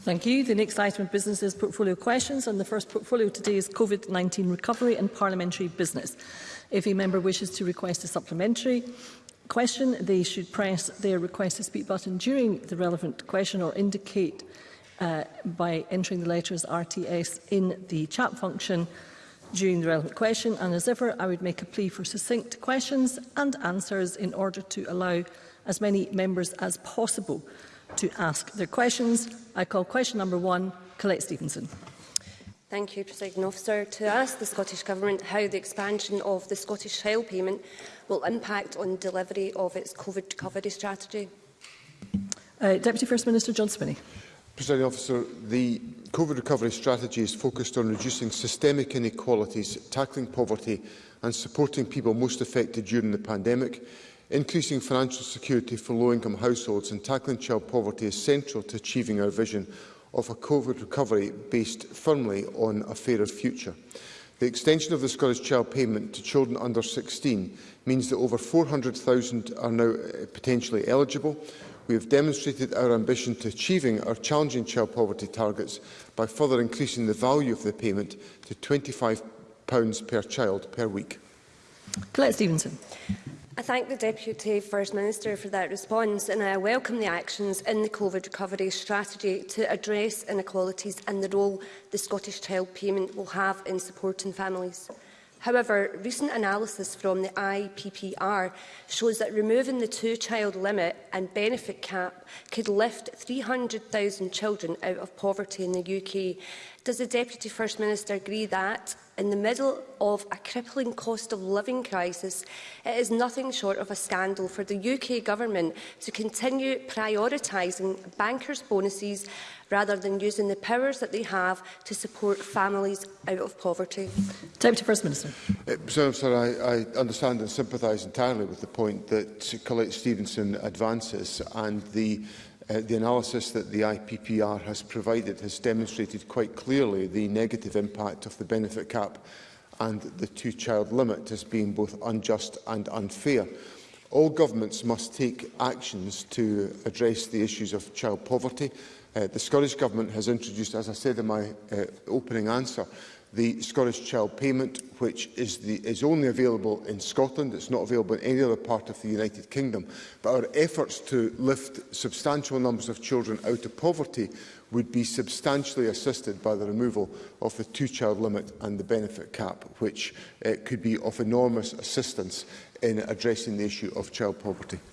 Thank you. The next item of business is portfolio questions and the first portfolio today is COVID-19 recovery and parliamentary business. If a member wishes to request a supplementary question, they should press their request to speak button during the relevant question or indicate uh, by entering the letters RTS in the chat function during the relevant question and as ever I would make a plea for succinct questions and answers in order to allow as many members as possible to ask their questions. I call question number one, Colette Stevenson. Thank you, President Officer. To ask the Scottish Government how the expansion of the Scottish Child Payment will impact on delivery of its COVID recovery strategy. Uh, Deputy First Minister John Spinney. President Officer, the COVID recovery strategy is focused on reducing systemic inequalities, tackling poverty and supporting people most affected during the pandemic. Increasing financial security for low-income households and tackling child poverty is central to achieving our vision of a COVID recovery based firmly on a fairer future. The extension of the Scottish Child Payment to children under 16 means that over 400,000 are now uh, potentially eligible. We have demonstrated our ambition to achieving our challenging child poverty targets by further increasing the value of the payment to £25 per child per week. Colette Stevenson. I thank the Deputy First Minister for that response and I welcome the actions in the COVID recovery strategy to address inequalities and the role the Scottish Child Payment will have in supporting families. However, recent analysis from the IPPR shows that removing the two-child limit and benefit cap could lift 300,000 children out of poverty in the UK Does the Deputy First Minister agree that, in the middle of a crippling cost of living crisis, it is nothing short of a scandal for the UK Government to continue prioritising bankers' bonuses rather than using the powers that they have to support families out of poverty? Deputy First Minister. Uh, so, sir, I, I understand and sympathise entirely with the point that Colette Stevenson advances and the uh, the analysis that the IPPR has provided has demonstrated quite clearly the negative impact of the benefit cap and the two-child limit as being both unjust and unfair. All governments must take actions to address the issues of child poverty. Uh, the Scottish Government has introduced, as I said in my uh, opening answer, the Scottish Child Payment, which is, the, is only available in Scotland. It's not available in any other part of the United Kingdom. But our efforts to lift substantial numbers of children out of poverty would be substantially assisted by the removal of the two-child limit and the benefit cap, which uh, could be of enormous assistance in addressing the issue of child poverty.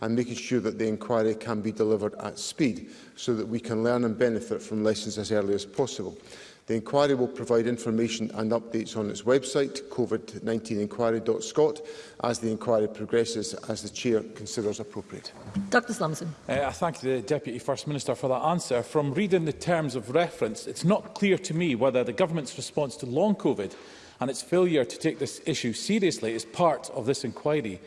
and making sure that the inquiry can be delivered at speed so that we can learn and benefit from lessons as early as possible. The inquiry will provide information and updates on its website, covid19inquiry.scot, as the inquiry progresses, as the Chair considers appropriate. Dr Slumson. Uh, I thank the Deputy First Minister for that answer. From reading the terms of reference, it's not clear to me whether the Government's response to long COVID and its failure to take this issue seriously is part of this inquiry.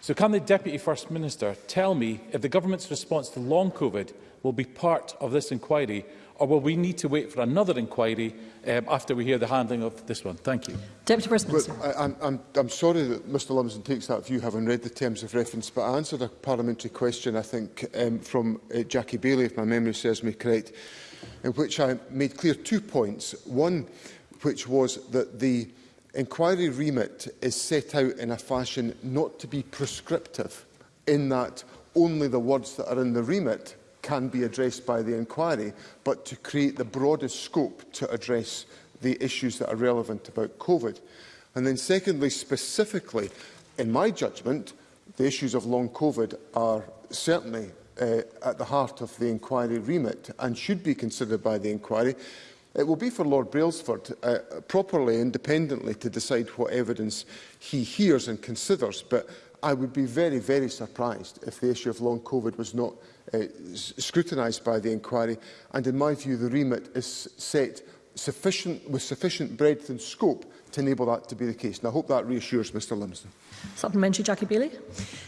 So can the Deputy First Minister tell me if the Government's response to long COVID will be part of this inquiry or will we need to wait for another inquiry um, after we hear the handling of this one? Thank you. Deputy First Minister. Well, I, I'm, I'm, I'm sorry that Mr Lumsden takes that view, having read the terms of reference, but I answered a parliamentary question, I think, um, from uh, Jackie Bailey, if my memory serves me correct, in which I made clear two points. One, which was that the inquiry remit is set out in a fashion not to be prescriptive, in that only the words that are in the remit can be addressed by the inquiry, but to create the broadest scope to address the issues that are relevant about COVID. And then secondly, specifically, in my judgment, the issues of long COVID are certainly uh, at the heart of the inquiry remit and should be considered by the inquiry. It will be for Lord Brailsford uh, properly, independently, to decide what evidence he hears and considers, but I would be very, very surprised if the issue of long COVID was not uh, scrutinised by the inquiry. And in my view, the remit is set sufficient, with sufficient breadth and scope to enable that to be the case. And I hope that reassures Mr Lumsden. Supplementary, Jackie Bailey.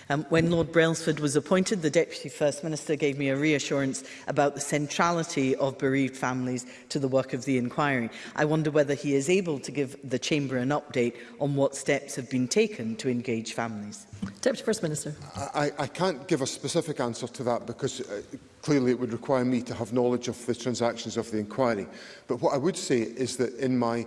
Um, when Lord Brailsford was appointed, the Deputy First Minister gave me a reassurance about the centrality of bereaved families to the work of the inquiry. I wonder whether he is able to give the Chamber an update on what steps have been taken to engage families. Deputy First Minister. I, I can't give a specific answer to that because uh, clearly it would require me to have knowledge of the transactions of the inquiry. But what I would say is that in my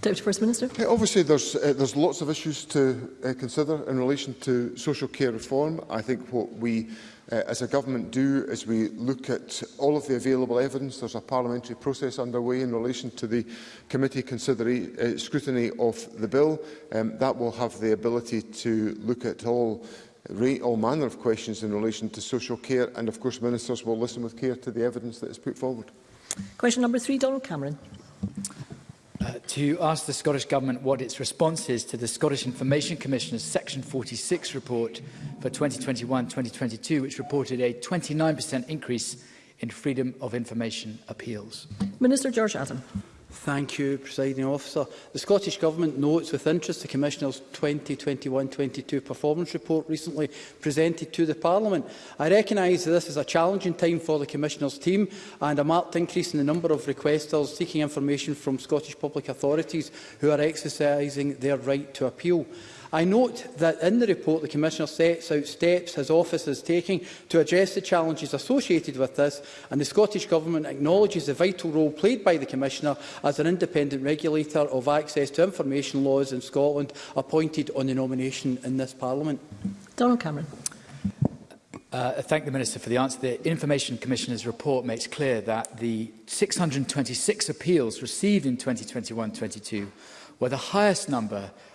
Deputy First Minister. Yeah, obviously, there's, uh, there's lots of issues to uh, consider in relation to social care reform. I think what we uh, as a government do is we look at all of the available evidence. There's a parliamentary process underway in relation to the committee uh, scrutiny of the bill. Um, that will have the ability to look at all all manner of questions in relation to social care and of course ministers will listen with care to the evidence that is put forward. Question number three, Donald Cameron. Uh, to ask the Scottish Government what its response is to the Scottish Information Commissioner's Section 46 report for 2021-2022, which reported a 29% increase in freedom of information appeals. Minister George Adam. Thank you, Presiding Officer. The Scottish Government notes with interest the Commissioner's 2021-22 performance report recently presented to the Parliament. I recognise that this is a challenging time for the Commissioner's team and a marked increase in the number of requesters seeking information from Scottish public authorities who are exercising their right to appeal. I note that in the report the Commissioner sets out steps his office is taking to address the challenges associated with this and the Scottish Government acknowledges the vital role played by the Commissioner as an independent regulator of access to information laws in Scotland appointed on the nomination in this Parliament. Donald Cameron. Uh, thank the Minister for the answer. The Information Commissioner's report makes clear that the 626 appeals received in 2021-22 were the highest number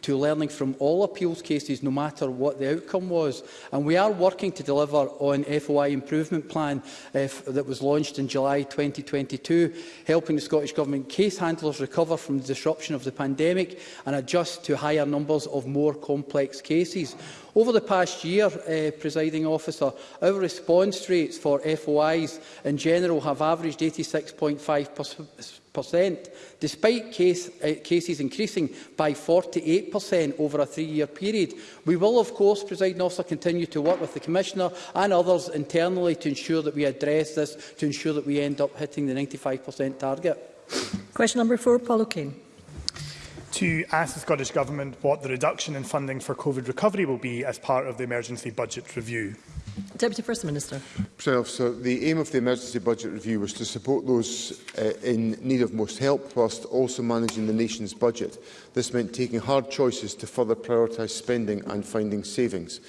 to learning from all appeals cases no matter what the outcome was and we are working to deliver on FOI improvement plan uh, that was launched in July 2022 helping the Scottish Government case handlers recover from the disruption of the pandemic and adjust to higher numbers of more complex cases. Over the past year, uh, presiding officer, our response rates for FOIs in general have averaged 86.5 percent, despite case, uh, cases increasing by 48 over a three-year period. We will, of course, presiding officer, continue to work with the Commissioner and others internally to ensure that we address this, to ensure that we end up hitting the 95 target. Question number four, Paul O'Kane to ask the Scottish Government what the reduction in funding for COVID recovery will be as part of the emergency budget review. Deputy First Minister. Officer, the aim of the emergency budget review was to support those uh, in need of most help whilst also managing the nation's budget. This meant taking hard choices to further prioritise spending and finding savings.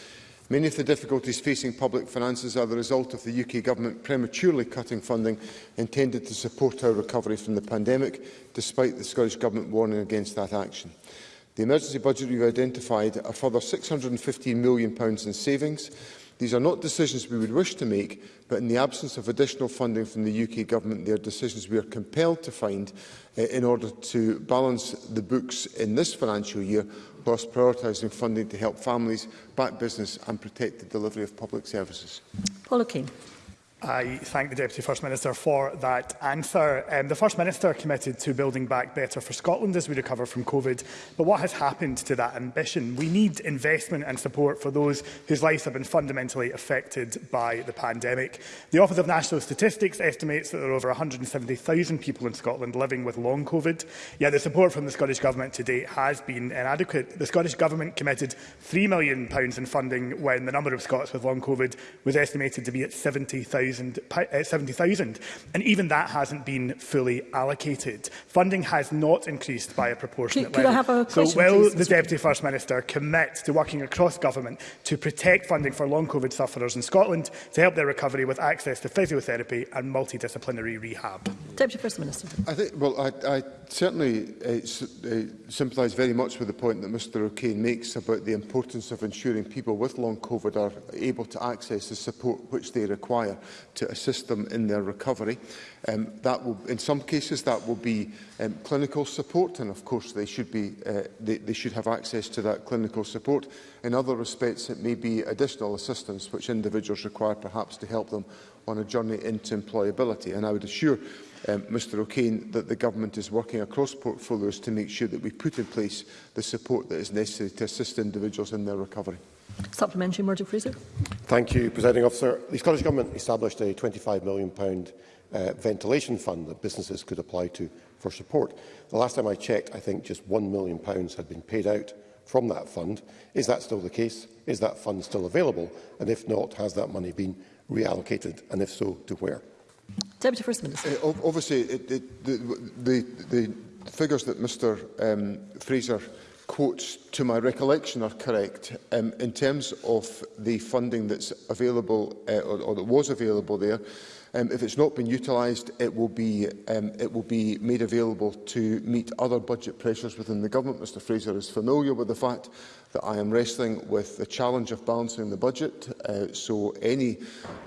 Many of the difficulties facing public finances are the result of the UK Government prematurely cutting funding intended to support our recovery from the pandemic, despite the Scottish Government warning against that action. The emergency budget we've identified a further £615 million in savings. These are not decisions we would wish to make, but in the absence of additional funding from the UK Government, they are decisions we are compelled to find eh, in order to balance the books in this financial year whilst prioritising funding to help families, back business and protect the delivery of public services. Paula Keane. I thank the Deputy First Minister for that answer. Um, the First Minister committed to building back better for Scotland as we recover from COVID, but what has happened to that ambition? We need investment and support for those whose lives have been fundamentally affected by the pandemic. The Office of National Statistics estimates that there are over 170,000 people in Scotland living with long COVID, yet the support from the Scottish Government to date has been inadequate. The Scottish Government committed £3 million in funding when the number of Scots with long COVID was estimated to be at 70,000 70,000, uh, and even that hasn't been fully allocated. Funding has not increased by a proportionate could, level. Could I have a so will please, the Deputy First Minister commit to working across government to protect funding for long COVID sufferers in Scotland to help their recovery with access to physiotherapy and multidisciplinary rehab? Deputy First Minister. I think, well, I, I certainly uh, uh, sympathise very much with the point that Mr O'Kane makes about the importance of ensuring people with long COVID are able to access the support which they require to assist them in their recovery. Um, that will, in some cases, that will be um, clinical support, and of course they should, be, uh, they, they should have access to that clinical support. In other respects, it may be additional assistance which individuals require perhaps to help them on a journey into employability. And I would assure um, Mr O'Kane that the government is working across portfolios to make sure that we put in place the support that is necessary to assist individuals in their recovery. Supplementary, Murdoch Fraser. Thank you, Presiding Officer. The Scottish Government established a £25 million uh, ventilation fund that businesses could apply to for support. The last time I checked, I think just £1 million had been paid out from that fund. Is that still the case? Is that fund still available? And if not, has that money been reallocated? And if so, to where? Deputy First Minister. Uh, obviously, it, it, the, the, the figures that Mr um, Fraser quotes to my recollection are correct, um, in terms of the funding that's available uh, or, or that was available there, Um, if it's not been utilised, it will be um, it will be made available to meet other budget pressures within the government. Mr Fraser is familiar with the fact that I am wrestling with the challenge of balancing the budget, uh, so any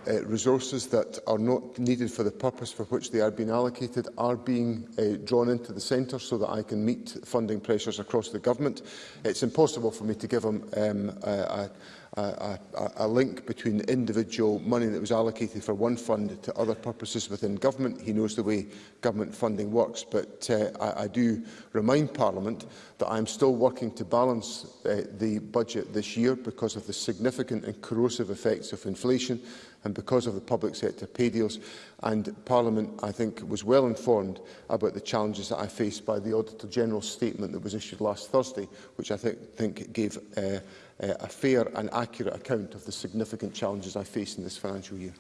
uh, resources that are not needed for the purpose for which they are being allocated are being uh, drawn into the centre so that I can meet funding pressures across the government. It's impossible for me to give them um, a, a a, a, a link between the individual money that was allocated for one fund to other purposes within government. He knows the way government funding works, but uh, I, I do remind Parliament that I am still working to balance uh, the budget this year because of the significant and corrosive effects of inflation and because of the public sector pay deals. And Parliament, I think, was well informed about the challenges that I faced by the Auditor General's statement that was issued last Thursday, which I th think gave uh, uh, a fair and accurate account of the significant challenges I face in this financial year.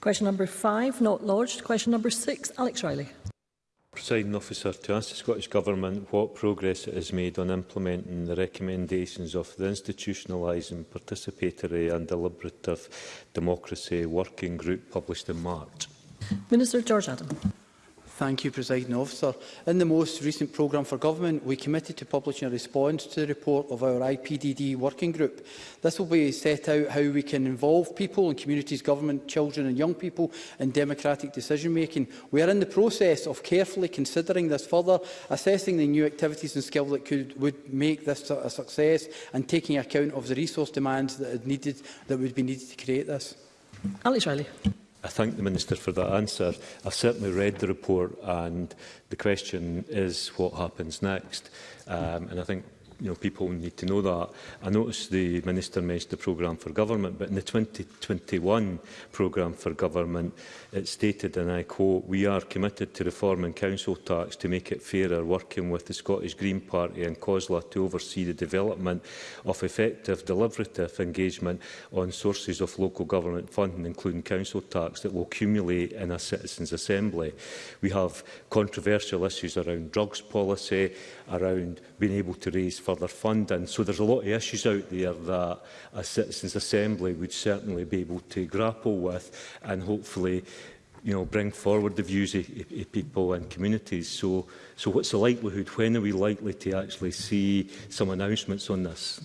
Question number five, not lodged. Question number six, Alex Riley. Presiding officer, to ask the Scottish Government what progress it has made on implementing the recommendations of the Institutionalising Participatory and Deliberative Democracy Working Group published in March. Minister George Adam. Thank you, President Officer. In the most recent programme for government, we committed to publishing a response to the report of our IPDD working group. This will be set out how we can involve people and communities, government, children and young people in democratic decision-making. We are in the process of carefully considering this further, assessing the new activities and skills that could, would make this a success and taking account of the resource demands that, needed, that would be needed to create this. Alex Riley. I thank the Minister for that answer. I've certainly read the report and the question is what happens next. Um, and I think you know, people need to know that. I noticed the Minister mentioned the programme for government, but in the 2021 programme for government, it stated, and I quote, we are committed to reforming council tax to make it fairer, working with the Scottish Green Party and COSLA to oversee the development of effective deliberative engagement on sources of local government funding, including council tax, that will accumulate in a citizens' assembly. We have controversial issues around drugs policy, around being able to raise further funding. So there's a lot of issues out there that a Citizens Assembly would certainly be able to grapple with and hopefully you know, bring forward the views of, of, of people and communities. So, so what's the likelihood? When are we likely to actually see some announcements on this?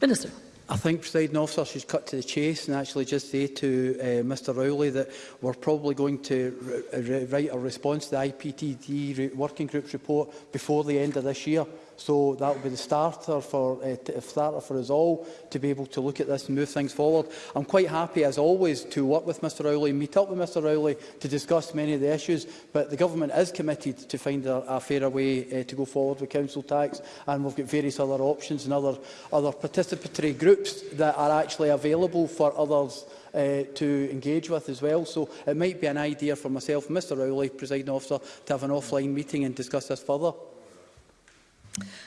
Minister. I think, President officer, she's cut to the chase and actually just say to uh, Mr Rowley that we're probably going to write a response to the IPTD working group's report before the end of this year. So that will be the starter for, uh, starter for us all to be able to look at this and move things forward. I'm quite happy, as always, to work with Mr Rowley, meet up with Mr Rowley to discuss many of the issues, but the Government is committed to find a, a fairer way uh, to go forward with council tax, and we've got various other options and other, other participatory groups that are actually available for others uh, to engage with as well. So it might be an idea for myself, Mr Rowley, presiding officer, to have an offline meeting and discuss this further.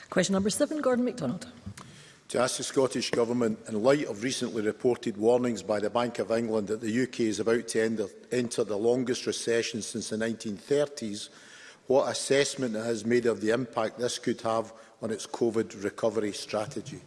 Question number seven, Gordon MacDonald. To ask the Scottish Government, in light of recently reported warnings by the Bank of England that the UK is about to enter, enter the longest recession since the 1930s, what assessment it has made of the impact this could have on its COVID recovery strategy?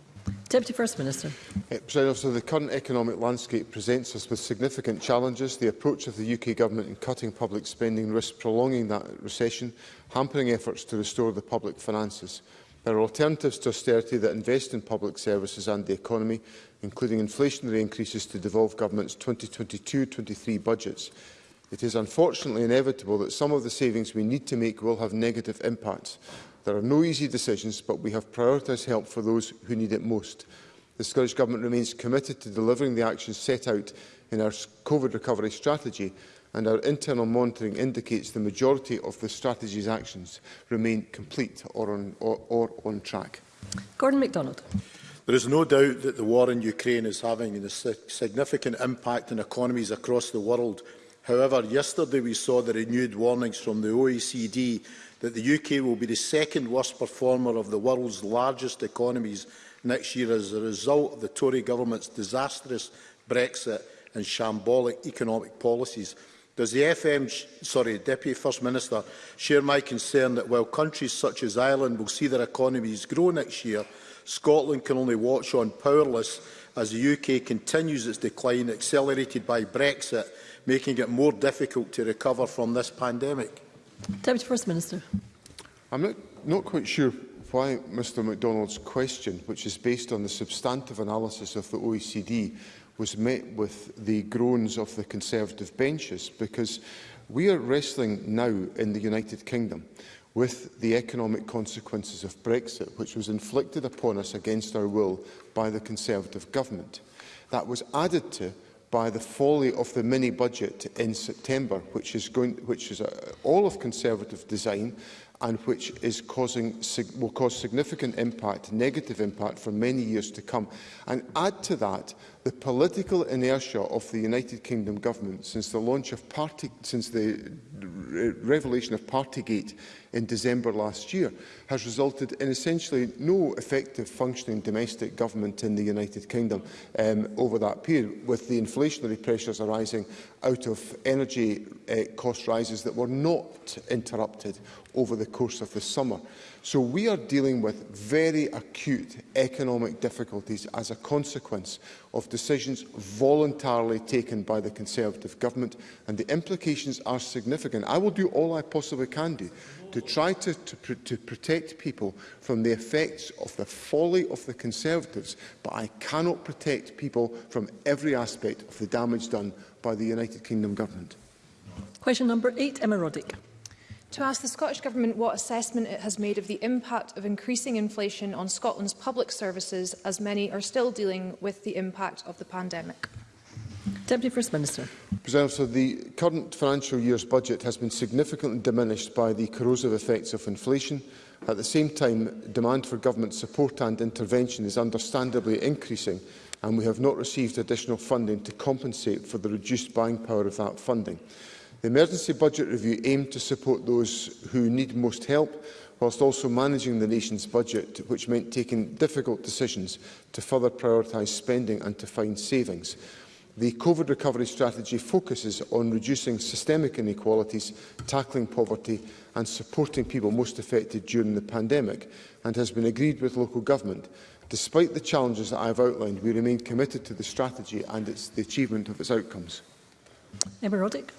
Deputy First Minister. Uh, eh, so the current economic landscape presents us with significant challenges. The approach of the UK Government in cutting public spending risks prolonging that recession, hampering efforts to restore the public finances. There are alternatives to austerity that invest in public services and the economy, including inflationary increases to devolve government's 2022-23 budgets. It is unfortunately inevitable that some of the savings we need to make will have negative impacts. There are no easy decisions, but we have prioritised help for those who need it most. The Scottish Government remains committed to delivering the actions set out in our COVID recovery strategy, and our internal monitoring indicates the majority of the strategy's actions remain complete or on, or, or on track. Gordon MacDonald. There is no doubt that the war in Ukraine is having a significant impact on economies across the world. However, yesterday we saw the renewed warnings from the OECD that the UK will be the second worst performer of the world's largest economies next year as a result of the Tory government's disastrous Brexit and shambolic economic policies. Does the FM, sorry, Deputy First Minister share my concern that while countries such as Ireland will see their economies grow next year, Scotland can only watch on powerless as the UK continues its decline accelerated by Brexit, making it more difficult to recover from this pandemic? Deputy First Minister. I'm not, not quite sure why Mr MacDonald's question, which is based on the substantive analysis of the OECD, was met with the groans of the Conservative benches, because we are wrestling now in the United Kingdom with the economic consequences of Brexit, which was inflicted upon us against our will by the Conservative government. That was added to by the folly of the mini budget in September, which is going, which is a, uh, all of Conservative design, and which is causing will cause significant impact, negative impact for many years to come. And add to that The political inertia of the United Kingdom government since the launch of party, since the revelation of Partygate in December last year has resulted in essentially no effective functioning domestic government in the United Kingdom um, over that period, with the inflationary pressures arising out of energy uh, cost rises that were not interrupted over the course of the summer. So we are dealing with very acute economic difficulties as a consequence of decisions voluntarily taken by the Conservative government, and the implications are significant. I will do all I possibly can do to try to, to, pr to protect people from the effects of the folly of the Conservatives, but I cannot protect people from every aspect of the damage done by the United Kingdom government. Question number eight, Emma Roddick to ask the Scottish Government what assessment it has made of the impact of increasing inflation on Scotland's public services, as many are still dealing with the impact of the pandemic. Deputy First Minister. So the current financial year's budget has been significantly diminished by the corrosive effects of inflation. At the same time, demand for government support and intervention is understandably increasing, and we have not received additional funding to compensate for the reduced buying power of that funding. The emergency budget review aimed to support those who need most help, whilst also managing the nation's budget, which meant taking difficult decisions to further prioritise spending and to find savings. The COVID recovery strategy focuses on reducing systemic inequalities, tackling poverty and supporting people most affected during the pandemic and has been agreed with local government. Despite the challenges that I have outlined, we remain committed to the strategy and its, the achievement of its outcomes. Emma Roddick.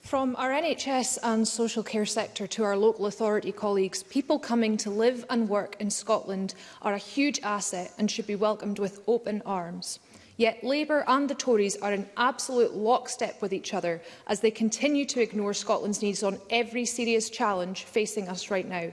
From our NHS and social care sector to our local authority colleagues, people coming to live and work in Scotland are a huge asset and should be welcomed with open arms. Yet Labour and the Tories are in absolute lockstep with each other as they continue to ignore Scotland's needs on every serious challenge facing us right now.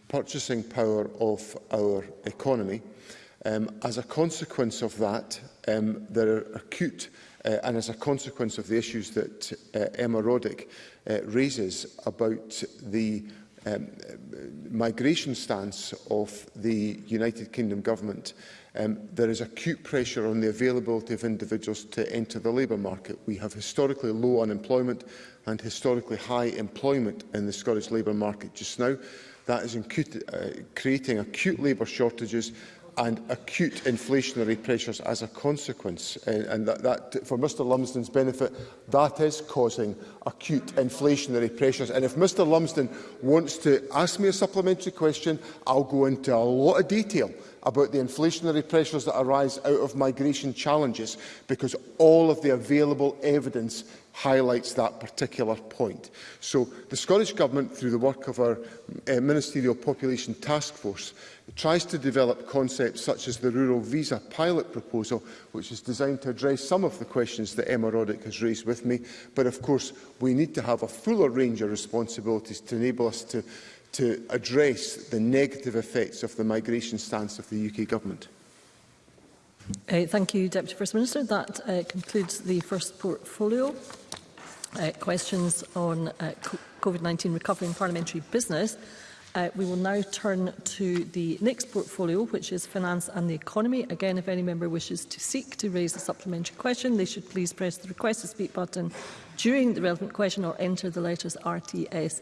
purchasing power of our economy. Um, as a consequence of that, um, there are acute uh, and as a consequence of the issues that uh, Emma Roddick uh, raises about the um, migration stance of the United Kingdom government, um, there is acute pressure on the availability of individuals to enter the labour market. We have historically low unemployment and historically high employment in the Scottish labour market just now. That is uh, creating acute labour shortages and acute inflationary pressures as a consequence. And, and that, that, for Mr Lumsden's benefit, that is causing acute inflationary pressures. And if Mr Lumsden wants to ask me a supplementary question, I'll go into a lot of detail about the inflationary pressures that arise out of migration challenges because all of the available evidence highlights that particular point. So the Scottish Government, through the work of our uh, Ministerial Population Task Force, tries to develop concepts such as the Rural Visa Pilot Proposal, which is designed to address some of the questions that Emma Roddick has raised with me. But of course, we need to have a fuller range of responsibilities to enable us to to address the negative effects of the migration stance of the UK Government? Uh, thank you, Deputy First Minister. That uh, concludes the first portfolio. Uh, questions on uh, COVID-19 recovery and parliamentary business. Uh, we will now turn to the next portfolio, which is Finance and the Economy. Again, if any member wishes to seek to raise a supplementary question, they should please press the Request to Speak button during the relevant question or enter the letters RTS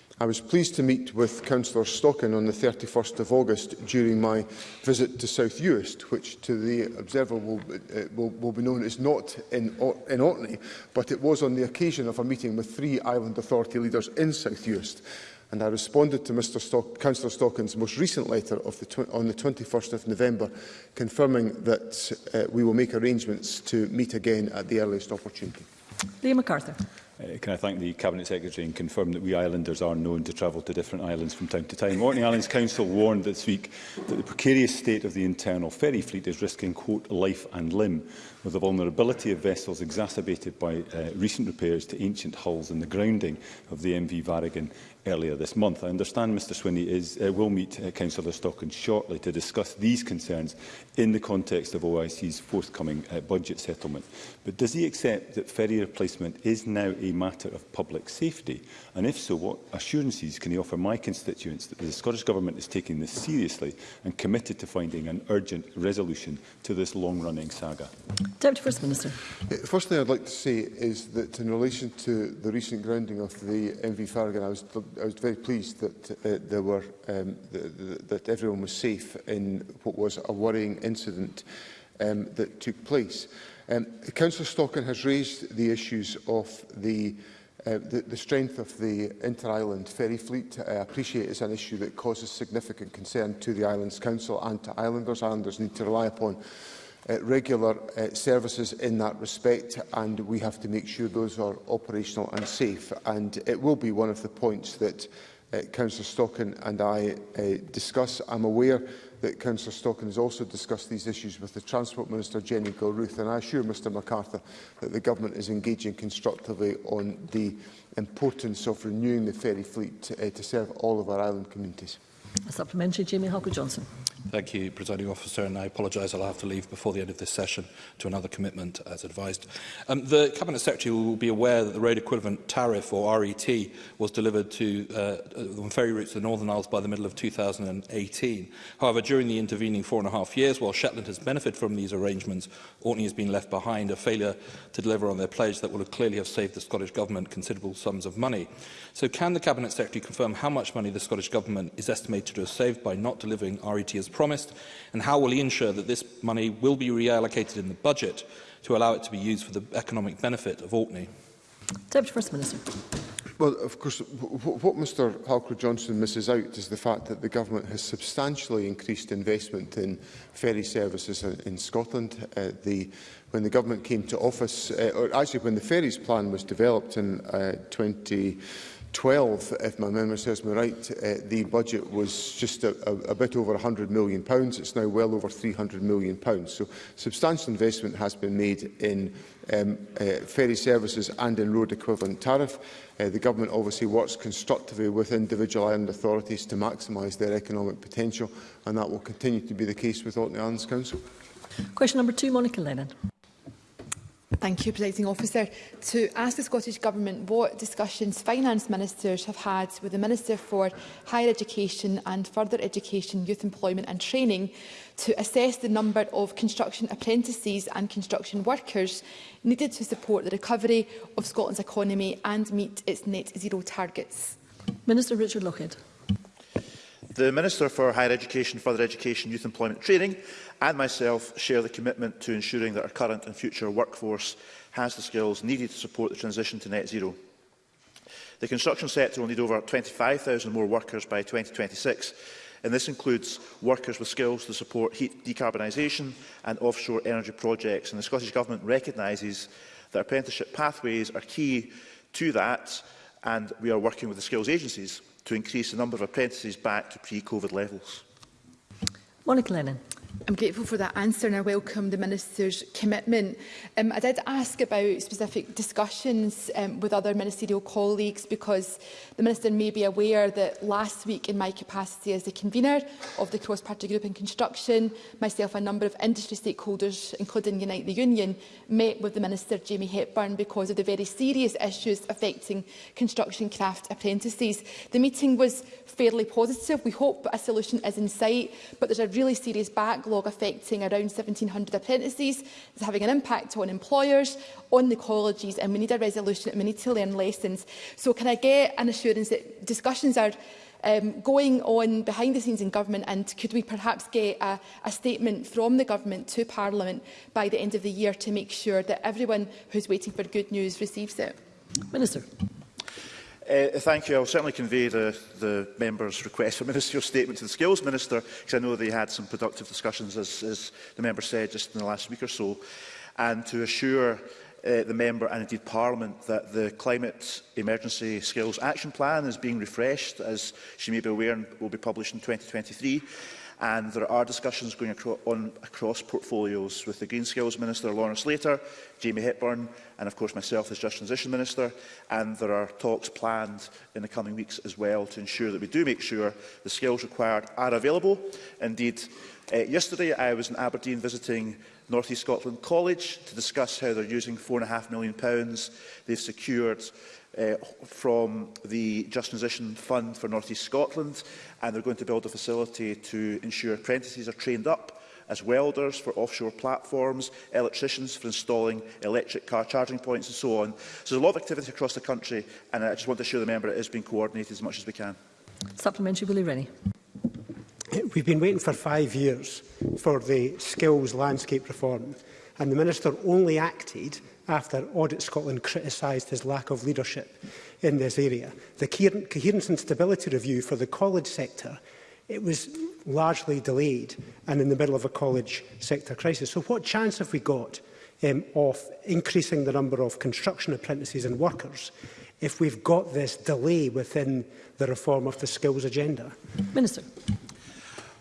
I was pleased to meet with Councillor Stockin on the 31st of August during my visit to South Uist, which to the observer will, uh, will, will be known as not in, in Orkney, but it was on the occasion of a meeting with three island authority leaders in South Uist and I responded to Mr Stock, Councillor Stockton's most recent letter of the on the 21st of November, confirming that uh, we will make arrangements to meet again at the earliest opportunity. Liam MacArthur. Uh, can I thank the Cabinet Secretary and confirm that we islanders are known to travel to different islands from time to time. Orkney Islands Council warned this week that the precarious state of the internal ferry fleet is risking, quote, life and limb, with the vulnerability of vessels exacerbated by uh, recent repairs to ancient hulls and the grounding of the MV Varigan earlier this month. I understand Mr Swinney is, uh, will meet uh, Councillor Stockton shortly to discuss these concerns in the context of OIC's forthcoming uh, budget settlement. But does he accept that ferry replacement is now a matter of public safety? And if so, what assurances can he offer my constituents that the Scottish Government is taking this seriously and committed to finding an urgent resolution to this long-running saga? Deputy First Minister. Uh, first thing I'd like to say is that in relation to the recent grounding of the MV Farragon, I was I was very pleased that uh, there were um, th th that everyone was safe in what was a worrying incident um, that took place. Um, Councillor Stockin has raised the issues of the Uh, the, the strength of the inter-island ferry fleet, I appreciate is an issue that causes significant concern to the Islands Council and to islanders. Islanders need to rely upon uh, regular uh, services in that respect and we have to make sure those are operational and safe and it will be one of the points that uh, Councillor Stockin and I uh, discuss. I'm aware that Councillor Stockin has also discussed these issues with the Transport Minister, Jenny Gilruth, and I assure Mr MacArthur that the Government is engaging constructively on the importance of renewing the ferry fleet uh, to serve all of our island communities. Supplementary, Jamie Hawker-Johnson. Thank you, Presiding Officer, and I apologise. I'll have to leave before the end of this session to another commitment, as advised. Um, the Cabinet Secretary will be aware that the Road Equivalent Tariff, or RET, was delivered to uh, uh, on ferry routes to the Northern Isles by the middle of 2018. However, during the intervening four and a half years, while Shetland has benefited from these arrangements, Orkney has been left behind, a failure to deliver on their pledge that will have clearly have saved the Scottish Government considerable sums of money. So can the Cabinet Secretary confirm how much money the Scottish Government is estimated to have saved by not delivering RET as promised? And how will he ensure that this money will be reallocated in the budget to allow it to be used for the economic benefit of Orkney? Deputy First Minister. Well, of course, what Mr Halker Johnson misses out is the fact that the government has substantially increased investment in ferry services in Scotland. Uh, the, when the government came to office, uh, or actually when the ferries plan was developed in uh, 20 12, if my memory serves me right, uh, the budget was just a, a, a bit over £100 million. It's now well over £300 million. So substantial investment has been made in um, uh, ferry services and in road equivalent tariff. Uh, the government obviously works constructively with individual island authorities to maximise their economic potential, and that will continue to be the case with Orkney Islands Council. Question number two, Monica Lennon. Thank you, Presiding Officer. To ask the Scottish Government what discussions finance ministers have had with the Minister for Higher Education and Further Education, Youth Employment and Training to assess the number of construction apprentices and construction workers needed to support the recovery of Scotland's economy and meet its net zero targets. Minister Richard Lockhead. The Minister for Higher Education, Further Education, Youth Employment Training and myself share the commitment to ensuring that our current and future workforce has the skills needed to support the transition to net zero. The construction sector will need over 25,000 more workers by 2026, and this includes workers with skills to support heat decarbonisation and offshore energy projects. And the Scottish Government recognises that apprenticeship pathways are key to that, and we are working with the skills agencies to increase the number of apprentices back to pre-COVID levels? Monica Lennon. I'm grateful for that answer and I welcome the Minister's commitment. Um, I did ask about specific discussions um, with other ministerial colleagues because the Minister may be aware that last week in my capacity as the convener of the cross-party group in construction, myself and a number of industry stakeholders, including Unite the Union, met with the Minister Jamie Hepburn because of the very serious issues affecting construction craft apprentices. The meeting was fairly positive. We hope a solution is in sight, but there's a really serious backlog backlog affecting around 1,700 apprentices is having an impact on employers, on the colleges, and we need a resolution and we need to learn lessons. So can I get an assurance that discussions are um, going on behind the scenes in government and could we perhaps get a, a statement from the government to Parliament by the end of the year to make sure that everyone who's waiting for good news receives it? Minister. Uh, uh, thank you. I'll certainly convey the, the member's request for ministerial statement to the Skills Minister, because I know they had some productive discussions, as, as the member said, just in the last week or so, and to assure uh, the member and indeed Parliament that the Climate Emergency Skills Action Plan is being refreshed, as she may be aware, and will be published in 2023 and there are discussions going acro on across portfolios with the Green Skills Minister, Lawrence Slater, Jamie Hepburn and of course myself as Just Transition Minister and there are talks planned in the coming weeks as well to ensure that we do make sure the skills required are available. Indeed, uh, yesterday I was in Aberdeen visiting North East Scotland College to discuss how they're using £4.5 million they've secured uh, from the Just Transition Fund for North East Scotland, and they're going to build a facility to ensure apprentices are trained up as welders for offshore platforms, electricians for installing electric car charging points and so on. So there's a lot of activity across the country and I just want to assure the member it is being coordinated as much as we can. Supplementary Willie Rennie. We've been waiting for five years for the skills landscape reform and the Minister only acted after Audit Scotland criticised his lack of leadership in this area. The Coherence and Stability Review for the college sector it was largely delayed and in the middle of a college sector crisis. So what chance have we got um, of increasing the number of construction apprentices and workers if we've got this delay within the reform of the skills agenda? Minister.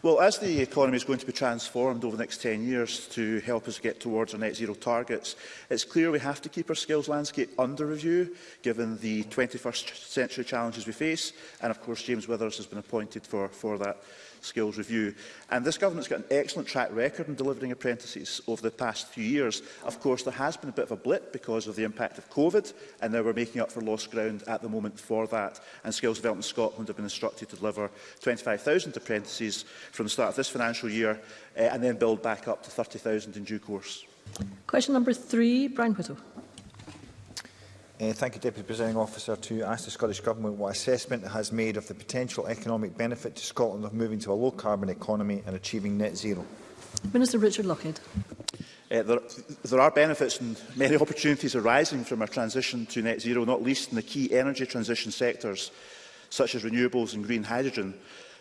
Well, as the economy is going to be transformed over the next 10 years to help us get towards our net zero targets, it's clear we have to keep our skills landscape under review, given the 21st century challenges we face. And of course, James Withers has been appointed for, for that skills review. And this government's got an excellent track record in delivering apprentices over the past few years. Of course, there has been a bit of a blip because of the impact of COVID, and now we're making up for lost ground at the moment for that. And Skills Development Scotland have been instructed to deliver 25,000 apprentices from the start of this financial year, uh, and then build back up to 30,000 in due course. Question number three, Brian Whittle. Uh, thank you, Deputy Presiding Officer, to ask the Scottish Government what assessment it has made of the potential economic benefit to Scotland of moving to a low-carbon economy and achieving net zero. Minister Richard Lockhead. Uh, there, there are benefits and many opportunities arising from our transition to net zero, not least in the key energy transition sectors, such as renewables and green hydrogen,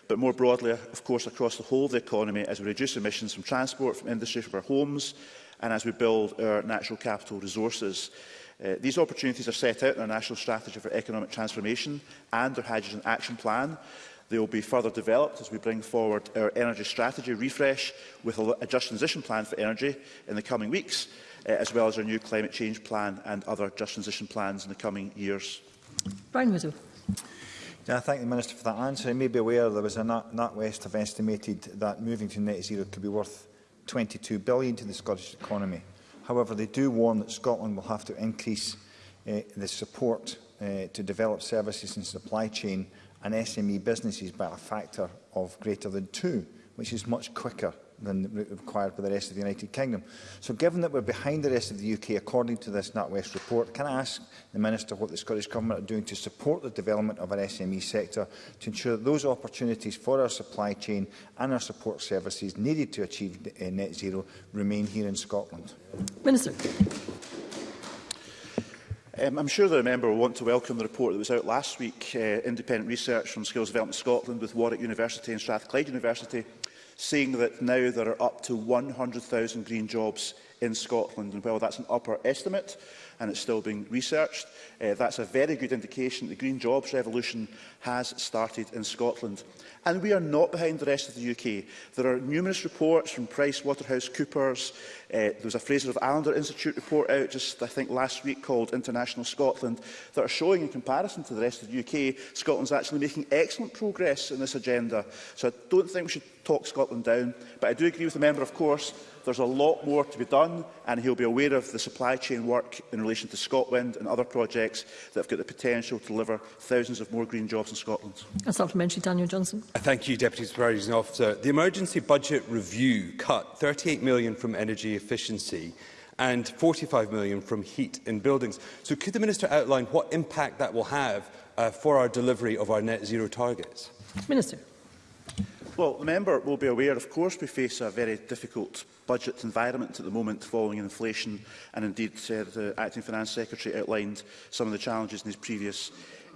but more broadly, of course, across the whole of the economy as we reduce emissions from transport, from industry, from our homes, and as we build our natural capital resources. Uh, these opportunities are set out in our National Strategy for Economic Transformation and our Hydrogen Action Plan. They will be further developed as we bring forward our energy strategy refresh with a just transition plan for energy in the coming weeks, uh, as well as our new climate change plan and other just transition plans in the coming years. Brian Widow. Yeah, I thank the Minister for that answer. You may be aware there was a NatWest have estimated that moving to net zero could be worth 22 billion to the Scottish economy. However, they do warn that Scotland will have to increase uh, the support uh, to develop services and supply chain and SME businesses by a factor of greater than two, which is much quicker than required by the rest of the United Kingdom. So given that we're behind the rest of the UK according to this NatWest report, can I ask the Minister what the Scottish Government are doing to support the development of our SME sector to ensure that those opportunities for our supply chain and our support services needed to achieve eh, net zero remain here in Scotland? Minister. Um, I'm sure the member will want to welcome the report that was out last week, uh, independent research from Skills Development Scotland with Warwick University and Strathclyde University, saying that now there are up to 100,000 green jobs in Scotland. And while that's an upper estimate, and it's still being researched. Uh, that's a very good indication that the green jobs revolution has started in Scotland. And we are not behind the rest of the UK. There are numerous reports from PricewaterhouseCoopers. Uh, there was a Fraser of Allender Institute report out just, I think, last week called International Scotland that are showing, in comparison to the rest of the UK, Scotland's actually making excellent progress in this agenda. So I don't think we should talk Scotland down. But I do agree with the member, of course, There's a lot more to be done, and he'll be aware of the supply chain work in relation to Scotland and other projects that have got the potential to deliver thousands of more green jobs in Scotland. A supplementary, Daniel Johnson. Uh, thank you, Deputy Supervising Officer. The emergency budget review cut £38 million from energy efficiency and £45 million from heat in buildings. So could the Minister outline what impact that will have uh, for our delivery of our net zero targets? Minister. Well, the member will be aware, of course, we face a very difficult budget environment at the moment following inflation, and indeed uh, the Acting Finance Secretary outlined some of the challenges in his previous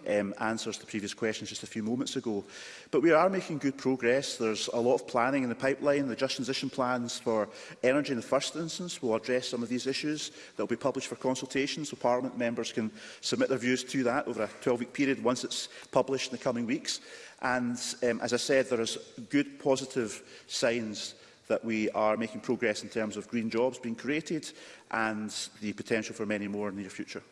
um, answers to previous questions just a few moments ago. But we are making good progress. There's a lot of planning in the pipeline. The Just Transition plans for energy in the first instance will address some of these issues that will be published for consultation, so Parliament members can submit their views to that over a 12-week period once it's published in the coming weeks. And um, as I said, there is good positive signs that we are making progress in terms of green jobs being created and the potential for many more in the near future.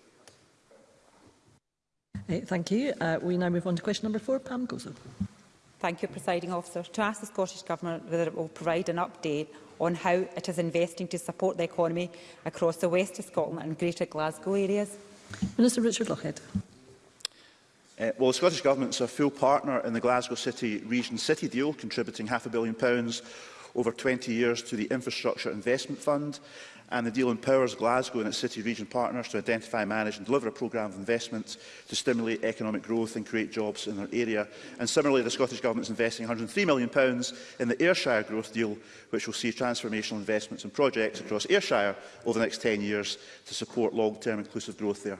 Hey, uh, thank you. Uh, we now move on to question number four. Pam Gozo. Thank you, Presiding Officer. To ask the Scottish Government whether it will provide an update on how it is investing to support the economy across the west of Scotland and greater Glasgow areas. Minister Richard Lockhead. Uh, well, the Scottish Government's a full partner in the Glasgow City Region City deal, contributing half a billion pounds over 20 years to the Infrastructure Investment Fund. And the deal empowers Glasgow and its city region partners to identify, manage and deliver a programme of investment to stimulate economic growth and create jobs in their area. And similarly, the Scottish Government is investing £103 million in the Ayrshire Growth Deal, which will see transformational investments and in projects across Ayrshire over the next 10 years to support long-term inclusive growth there.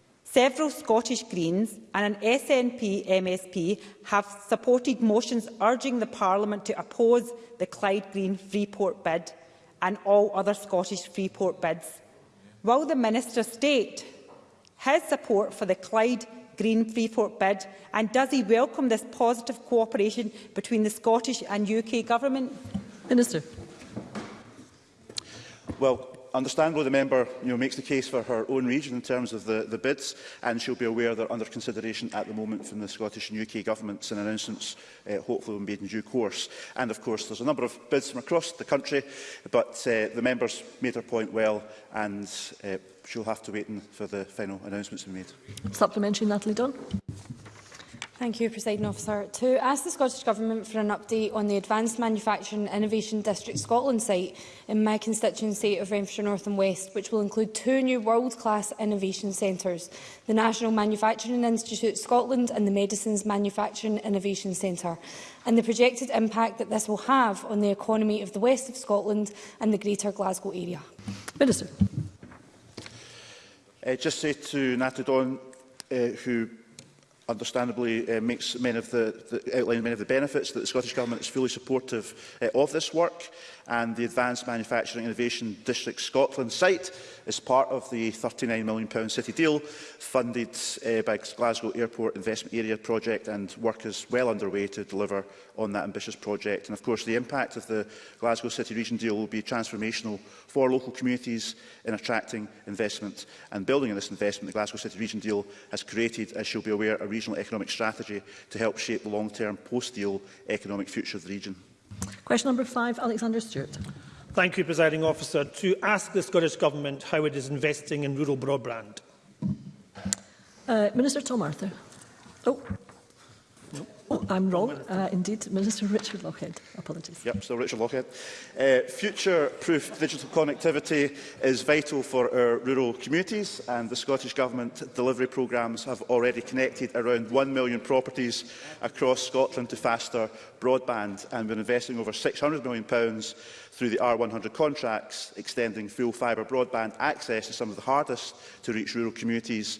Several Scottish Greens and an SNP MSP have supported motions urging the Parliament to oppose the Clyde Green Freeport bid and all other Scottish free port bids. Will the Minister state his support for the Clyde Green Freeport bid and does he welcome this positive cooperation between the Scottish and UK Government? Minister. Well, understandably, the member you know, makes the case for her own region in terms of the, the bids, and she'll be aware they're under consideration at the moment from the Scottish and UK governments, and announcements uh, hopefully will be made in due course. And of course, there's a number of bids from across the country, but uh, the member's made her point well, and uh, she'll have to wait for the final announcements to be made. Supplementary, Natalie Dunn. Thank you, President Officer. To ask the Scottish Government for an update on the Advanced Manufacturing Innovation District Scotland site in my constituency of Renfrewshire North and West, which will include two new world-class innovation centres, the National Manufacturing Institute Scotland and the Medicines Manufacturing Innovation Centre, and the projected impact that this will have on the economy of the west of Scotland and the Greater Glasgow area. Minister. Uh, just say to Natadon, uh, who understandably uh, makes many of the, the outlined many of the benefits that the Scottish Government is fully supportive uh, of this work and the Advanced Manufacturing Innovation District Scotland site is part of the £39 million city deal funded uh, by Glasgow Airport Investment Area project and work is well underway to deliver on that ambitious project. And of course the impact of the Glasgow City Region deal will be transformational for local communities in attracting investment and building on this investment. The Glasgow City Region deal has created, as you'll be aware, a regional economic strategy to help shape the long-term post-deal economic future of the region. Question number five, Alexander Stewart. Thank you, Presiding Officer. To ask the Scottish Government how it is investing in rural broadband. Uh, Minister Tom Arthur. Oh. Oh, I'm wrong. Uh, indeed, Minister Richard Lockhead. Apologies. Yep, so Richard Lockhead. Uh, Future-proof digital connectivity is vital for our rural communities and the Scottish Government delivery programmes have already connected around 1 million properties across Scotland to faster broadband and we're investing over £600 million pounds through the R100 contracts, extending full fibre broadband access to some of the hardest to reach rural communities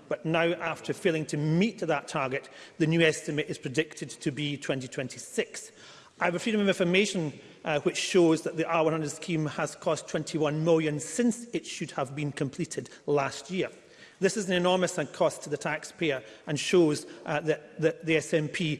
but now, after failing to meet that target, the new estimate is predicted to be 2026. I have a Freedom of Information uh, which shows that the R100 scheme has cost 21 million since it should have been completed last year. This is an enormous cost to the taxpayer and shows uh, that, that the SNP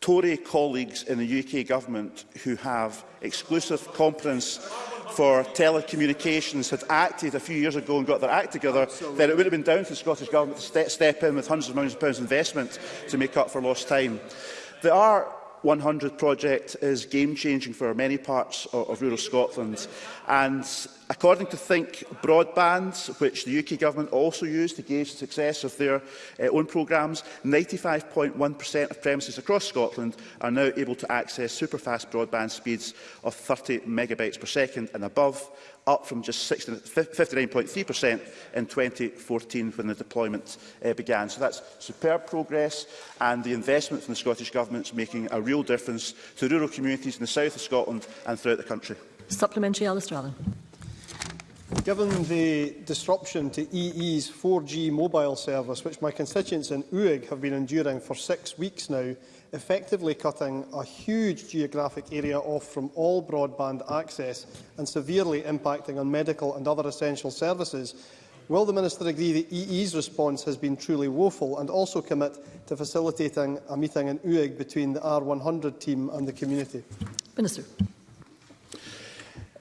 Tory colleagues in the UK government who have exclusive competence for telecommunications had acted a few years ago and got their act together, Absolutely. then it would have been down to the Scottish Government to ste step in with hundreds of millions of pounds investment to make up for lost time. There are 100 project is game-changing for many parts of, of rural Scotland. And According to Think Broadband, which the UK Government also used to gauge the success of their uh, own programmes, 95.1% of premises across Scotland are now able to access superfast broadband speeds of 30 megabytes per second and above, up from just 59.3% in 2014 when the deployment uh, began. So that's superb progress and the investment from the Scottish Government is making a real difference to rural communities in the south of Scotland and throughout the country. Supplementary, Alistair Allen. Given the disruption to EE's 4G mobile service, which my constituents in Uig have been enduring for six weeks now, effectively cutting a huge geographic area off from all broadband access and severely impacting on medical and other essential services, will the Minister agree that EE's response has been truly woeful and also commit to facilitating a meeting in UIG between the R100 team and the community? Minister.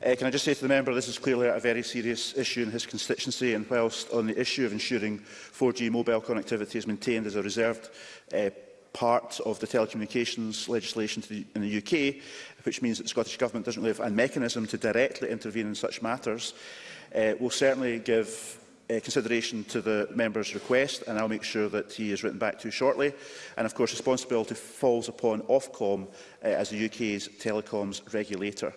Uh, can I just say to the member, this is clearly a very serious issue in his constituency, and whilst on the issue of ensuring 4G mobile connectivity is maintained as a reserved uh, part of the telecommunications legislation the, in the UK, which means that the Scottish Government doesn't really have a mechanism to directly intervene in such matters, uh, will certainly give uh, consideration to the member's request, and I'll make sure that he is written back to shortly. And of course, responsibility falls upon Ofcom uh, as the UK's telecoms regulator.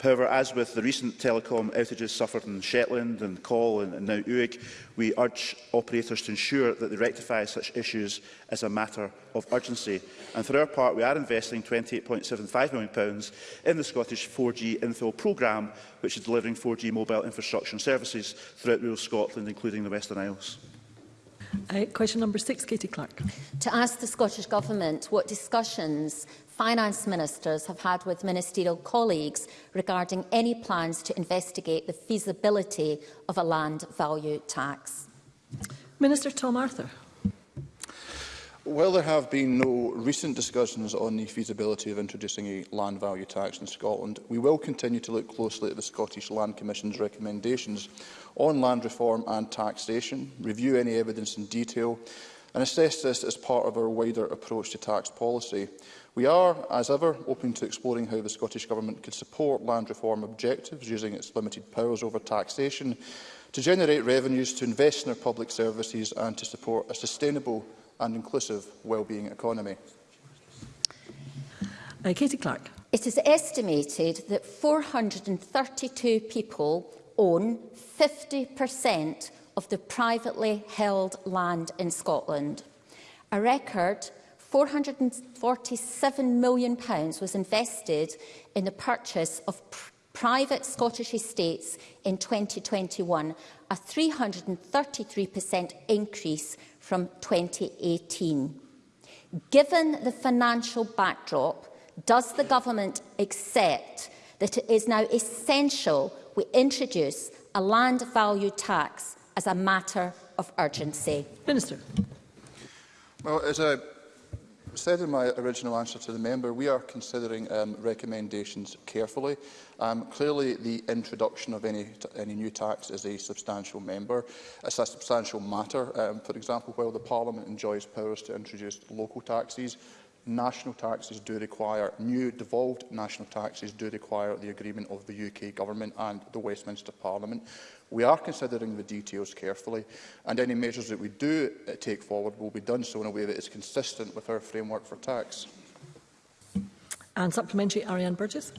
However, as with the recent telecom outages suffered in Shetland and Col and, and now Uig, we urge operators to ensure that they rectify such issues as a matter of urgency. And for our part, we are investing £28.75 million in the Scottish 4G infill programme, which is delivering 4G mobile infrastructure and services throughout rural Scotland, including the Western Isles. Uh, question number six, Katie Clark. To ask the Scottish Government what discussions finance ministers have had with ministerial colleagues regarding any plans to investigate the feasibility of a land value tax? Minister Tom Arthur. Well, there have been no recent discussions on the feasibility of introducing a land value tax in Scotland, we will continue to look closely at the Scottish Land Commission's recommendations on land reform and taxation, review any evidence in detail and assess this as part of our wider approach to tax policy. We are, as ever, open to exploring how the Scottish Government could support land reform objectives using its limited powers over taxation to generate revenues to invest in our public services and to support a sustainable and inclusive wellbeing economy. Uh, Katie Clark. It is estimated that 432 people own 50% of the privately held land in Scotland, a record 447 million pounds was invested in the purchase of pr private Scottish estates in 2021, a 333% increase from 2018. Given the financial backdrop, does the government accept that it is now essential we introduce a land value tax as a matter of urgency? Minister. Well, as a said in my original answer to the member, we are considering um, recommendations carefully. Um, clearly, the introduction of any, any new tax is a substantial member. It's a substantial matter. Um, for example, while the Parliament enjoys powers to introduce local taxes, national taxes do require, new devolved national taxes do require the agreement of the UK Government and the Westminster Parliament. We are considering the details carefully, and any measures that we do uh, take forward will be done so in a way that is consistent with our framework for tax. And supplementary, Ariane Burgess.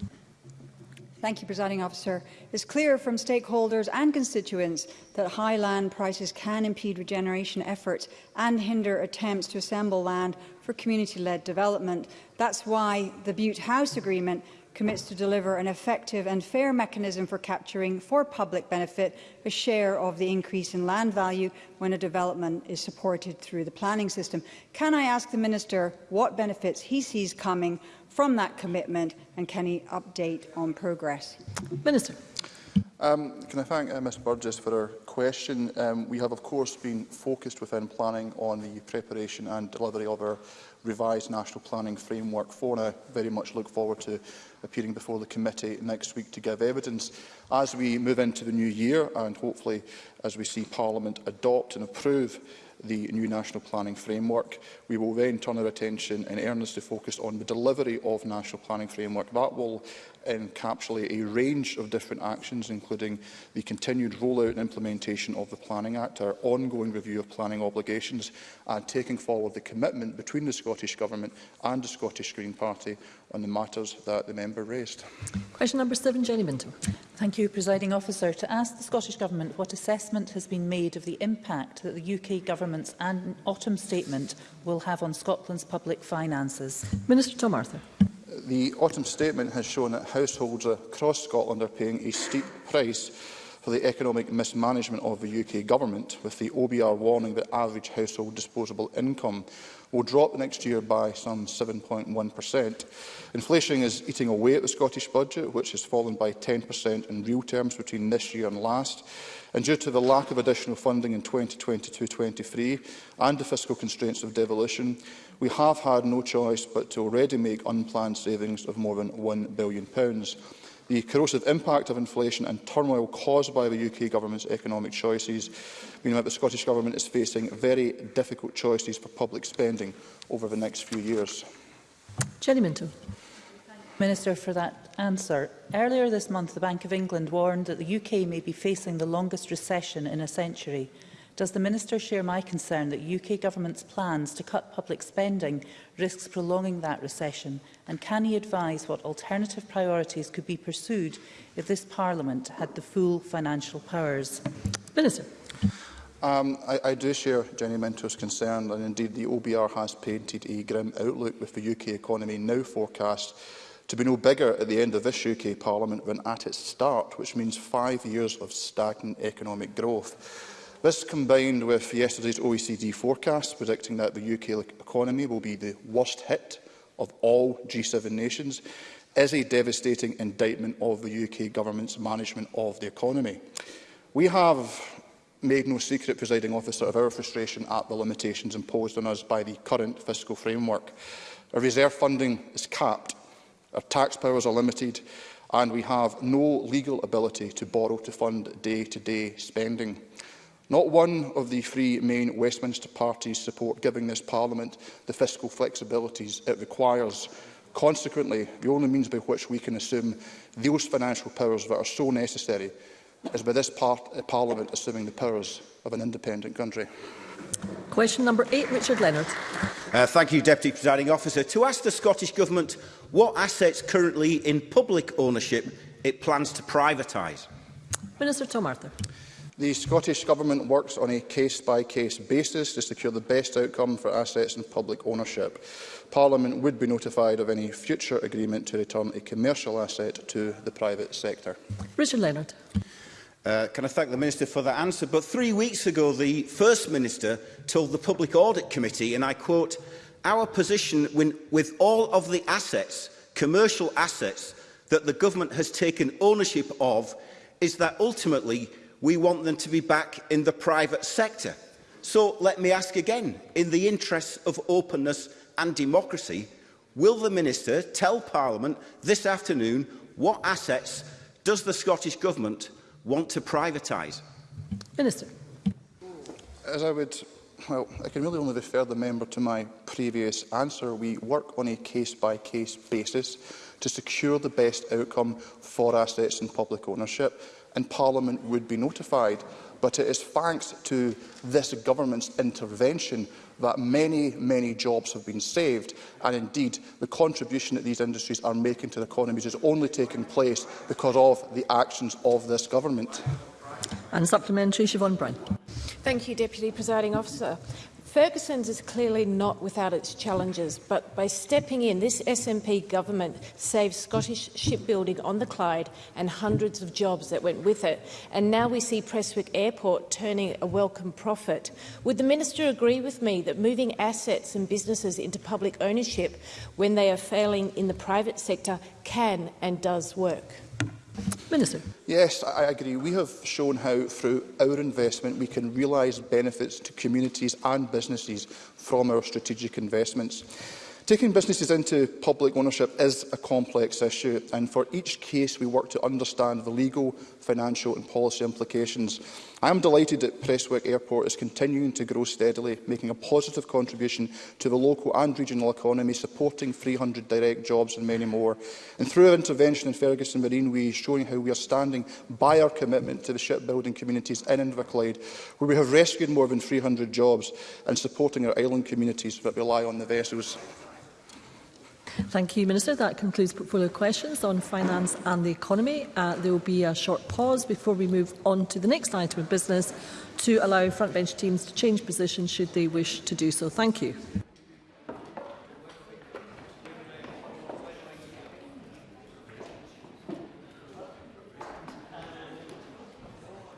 Thank you, Presiding Officer. It's clear from stakeholders and constituents that high land prices can impede regeneration efforts and hinder attempts to assemble land for community-led development. That's why the Butte House Agreement commits to deliver an effective and fair mechanism for capturing, for public benefit, a share of the increase in land value when a development is supported through the planning system. Can I ask the Minister what benefits he sees coming from that commitment and can he update on progress? Minister. Um, can I thank uh, Ms Burgess for her question? Um, we have, of course, been focused within planning on the preparation and delivery of our revised national planning framework for, and I very much look forward to appearing before the committee next week to give evidence. As we move into the new year, and hopefully as we see Parliament adopt and approve the new national planning framework. We will then turn our attention in earnest to focus on the delivery of national planning framework. That will encapsulate a range of different actions, including the continued rollout and implementation of the Planning Act, our ongoing review of planning obligations, and taking forward the commitment between the Scottish Government and the Scottish Green Party on the matters that the member raised. Question number seven, Jenny Minton. Thank you, Presiding Officer. To ask the Scottish Government what assessment has been made of the impact that the UK Government's autumn statement will have on Scotland's public finances. Minister Tom Arthur. The autumn statement has shown that households across Scotland are paying a steep price for the economic mismanagement of the UK Government, with the OBR warning that average household disposable income will drop next year by some 7.1%. Inflation is eating away at the Scottish budget, which has fallen by 10% in real terms between this year and last. And due to the lack of additional funding in 2022-23 and the fiscal constraints of devolution, we have had no choice but to already make unplanned savings of more than £1 billion the corrosive impact of inflation and turmoil caused by the UK government's economic choices, mean that the Scottish Government is facing very difficult choices for public spending over the next few years. Jenny Minto. Minister for that answer. Earlier this month, the Bank of England warned that the UK may be facing the longest recession in a century. Does the Minister share my concern that UK Government's plans to cut public spending risks prolonging that recession? And can he advise what alternative priorities could be pursued if this Parliament had the full financial powers? Minister. Um, I, I do share Jenny Minto's concern and indeed the OBR has painted a grim outlook with the UK economy now forecast to be no bigger at the end of this UK Parliament than at its start, which means five years of stagnant economic growth. This combined with yesterday's OECD forecast predicting that the UK economy will be the worst hit of all G7 nations is a devastating indictment of the UK government's management of the economy. We have made no secret, presiding officer, of our frustration at the limitations imposed on us by the current fiscal framework. Our reserve funding is capped, our tax powers are limited, and we have no legal ability to borrow to fund day-to-day -day spending. Not one of the three main Westminster parties support giving this Parliament the fiscal flexibilities it requires. Consequently, the only means by which we can assume those financial powers that are so necessary is by this part, uh, Parliament assuming the powers of an independent country. Question number eight, Richard Leonard. Uh, thank you, Deputy Presiding Officer. To ask the Scottish Government what assets currently in public ownership it plans to privatise. Minister Tom Arthur. The Scottish Government works on a case-by-case -case basis to secure the best outcome for assets in public ownership. Parliament would be notified of any future agreement to return a commercial asset to the private sector. Richard Leonard. Uh, can I thank the Minister for that answer? But three weeks ago, the First Minister told the Public Audit Committee, and I quote, our position when, with all of the assets, commercial assets, that the government has taken ownership of is that ultimately We want them to be back in the private sector. So let me ask again, in the interests of openness and democracy, will the Minister tell Parliament this afternoon what assets does the Scottish Government want to privatise? Minister. As I would, well, I can really only refer the member to my previous answer. We work on a case-by-case -case basis to secure the best outcome for assets in public ownership and Parliament would be notified. But it is thanks to this government's intervention that many, many jobs have been saved. And indeed, the contribution that these industries are making to the economies is only taking place because of the actions of this government. And supplementary, Siobhan Bryan. Thank you, Deputy Presiding Officer. Ferguson's is clearly not without its challenges, but by stepping in, this SNP government saved Scottish shipbuilding on the Clyde and hundreds of jobs that went with it. And now we see Prestwick Airport turning a welcome profit. Would the minister agree with me that moving assets and businesses into public ownership when they are failing in the private sector can and does work? Minister. Yes, I agree. We have shown how, through our investment, we can realise benefits to communities and businesses from our strategic investments. Taking businesses into public ownership is a complex issue, and for each case we work to understand the legal, financial and policy implications. I am delighted that Prestwick Airport is continuing to grow steadily, making a positive contribution to the local and regional economy, supporting 300 direct jobs and many more. And through our intervention in Ferguson Marine, we are showing how we are standing by our commitment to the shipbuilding communities in Inverclyde, where we have rescued more than 300 jobs and supporting our island communities that rely on the vessels. Thank you, Minister. That concludes portfolio questions on finance and the economy. Uh, there will be a short pause before we move on to the next item of business to allow frontbench teams to change positions should they wish to do so. Thank you.